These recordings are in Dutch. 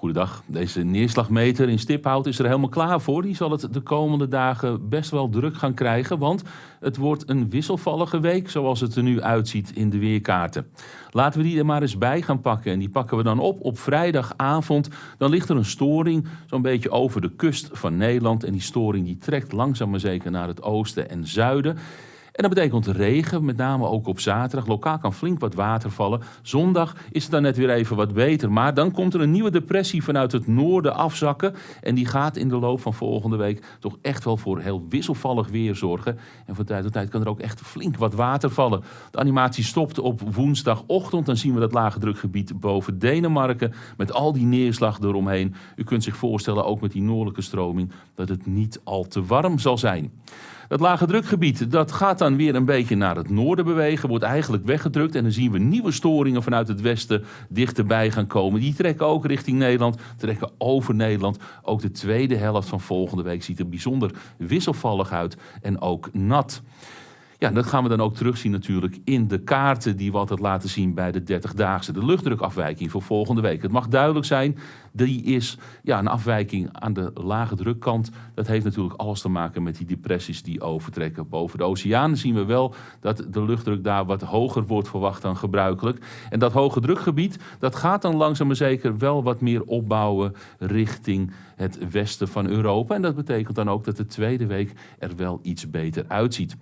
Goedendag. Deze neerslagmeter in Stiphout is er helemaal klaar voor. Die zal het de komende dagen best wel druk gaan krijgen, want het wordt een wisselvallige week zoals het er nu uitziet in de weerkaarten. Laten we die er maar eens bij gaan pakken en die pakken we dan op op vrijdagavond. Dan ligt er een storing zo'n beetje over de kust van Nederland en die storing die trekt langzaam maar zeker naar het oosten en zuiden. En dat betekent regen, met name ook op zaterdag. Lokaal kan flink wat water vallen. Zondag is het dan net weer even wat beter. Maar dan komt er een nieuwe depressie vanuit het noorden afzakken. En die gaat in de loop van volgende week toch echt wel voor heel wisselvallig weer zorgen. En van tijd tot tijd kan er ook echt flink wat water vallen. De animatie stopt op woensdagochtend. Dan zien we dat lage drukgebied boven Denemarken. Met al die neerslag eromheen. U kunt zich voorstellen, ook met die noordelijke stroming, dat het niet al te warm zal zijn. Dat lage drukgebied dat gaat dan weer een beetje naar het noorden bewegen, wordt eigenlijk weggedrukt. En dan zien we nieuwe storingen vanuit het westen dichterbij gaan komen. Die trekken ook richting Nederland, trekken over Nederland. Ook de tweede helft van volgende week ziet er bijzonder wisselvallig uit en ook nat. Ja, dat gaan we dan ook terugzien natuurlijk in de kaarten die we altijd laten zien bij de 30-daagse. De luchtdrukafwijking voor volgende week. Het mag duidelijk zijn, die is ja, een afwijking aan de lage drukkant. Dat heeft natuurlijk alles te maken met die depressies die overtrekken. Boven de oceaan zien we wel dat de luchtdruk daar wat hoger wordt verwacht dan gebruikelijk. En dat hoge drukgebied, dat gaat dan langzaam maar zeker wel wat meer opbouwen richting het westen van Europa. En dat betekent dan ook dat de tweede week er wel iets beter uitziet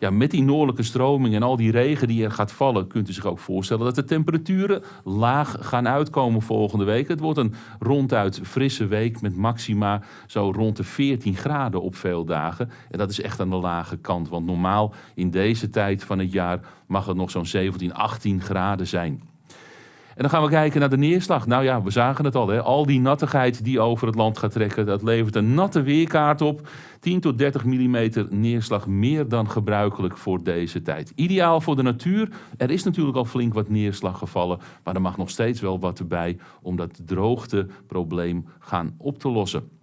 ja, met die noordelijke stroming en al die regen die er gaat vallen, kunt u zich ook voorstellen dat de temperaturen laag gaan uitkomen volgende week. Het wordt een ronduit frisse week met maxima zo rond de 14 graden op veel dagen. En dat is echt aan de lage kant, want normaal in deze tijd van het jaar mag het nog zo'n 17, 18 graden zijn. En dan gaan we kijken naar de neerslag. Nou ja, we zagen het al. Hè? Al die nattigheid die over het land gaat trekken, dat levert een natte weerkaart op. 10 tot 30 mm neerslag meer dan gebruikelijk voor deze tijd. Ideaal voor de natuur. Er is natuurlijk al flink wat neerslag gevallen, maar er mag nog steeds wel wat erbij om dat droogteprobleem gaan op te lossen.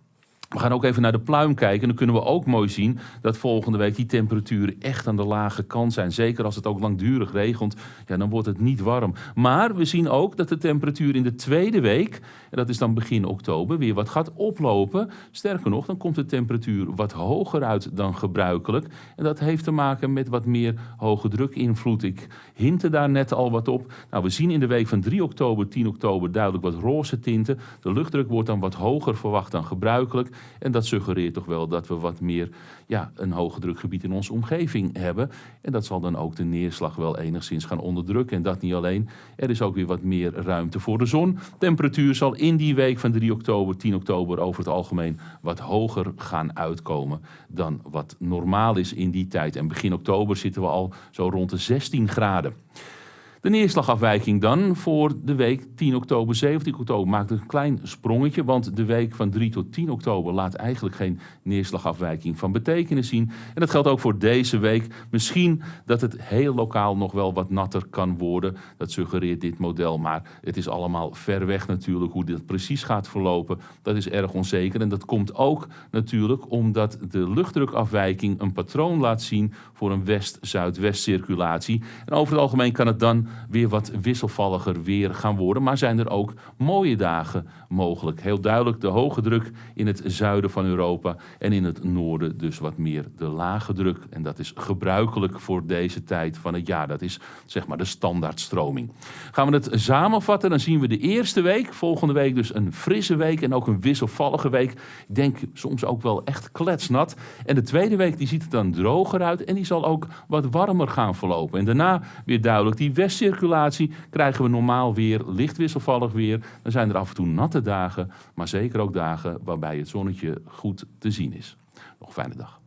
We gaan ook even naar de pluim kijken. En dan kunnen we ook mooi zien dat volgende week die temperaturen echt aan de lage kant zijn. Zeker als het ook langdurig regent, ja, dan wordt het niet warm. Maar we zien ook dat de temperatuur in de tweede week, dat is dan begin oktober, weer wat gaat oplopen. Sterker nog, dan komt de temperatuur wat hoger uit dan gebruikelijk. En dat heeft te maken met wat meer hoge drukinvloed. Ik hintte daar net al wat op. Nou, we zien in de week van 3 oktober, 10 oktober duidelijk wat roze tinten. De luchtdruk wordt dan wat hoger verwacht dan gebruikelijk. En dat suggereert toch wel dat we wat meer ja, een hoge drukgebied in onze omgeving hebben. En dat zal dan ook de neerslag wel enigszins gaan onderdrukken. En dat niet alleen. Er is ook weer wat meer ruimte voor de zon. Temperatuur zal in die week van 3 oktober, 10 oktober over het algemeen wat hoger gaan uitkomen dan wat normaal is in die tijd. En begin oktober zitten we al zo rond de 16 graden. De neerslagafwijking dan voor de week 10 oktober, 17 oktober maakt een klein sprongetje, want de week van 3 tot 10 oktober laat eigenlijk geen neerslagafwijking van betekenis zien. En dat geldt ook voor deze week. Misschien dat het heel lokaal nog wel wat natter kan worden. Dat suggereert dit model, maar het is allemaal ver weg natuurlijk hoe dit precies gaat verlopen. Dat is erg onzeker en dat komt ook natuurlijk omdat de luchtdrukafwijking een patroon laat zien voor een west-zuidwest circulatie. En over het algemeen kan het dan weer wat wisselvalliger weer gaan worden. Maar zijn er ook mooie dagen mogelijk. Heel duidelijk de hoge druk in het zuiden van Europa en in het noorden dus wat meer de lage druk. En dat is gebruikelijk voor deze tijd van het jaar. Dat is zeg maar de standaardstroming. Gaan we het samenvatten, dan zien we de eerste week, volgende week dus een frisse week en ook een wisselvallige week. Ik denk soms ook wel echt kletsnat. En de tweede week die ziet er dan droger uit en die zal ook wat warmer gaan verlopen. En daarna weer duidelijk die west circulatie krijgen we normaal weer licht wisselvallig weer. Dan zijn er af en toe natte dagen, maar zeker ook dagen waarbij het zonnetje goed te zien is. Nog een fijne dag.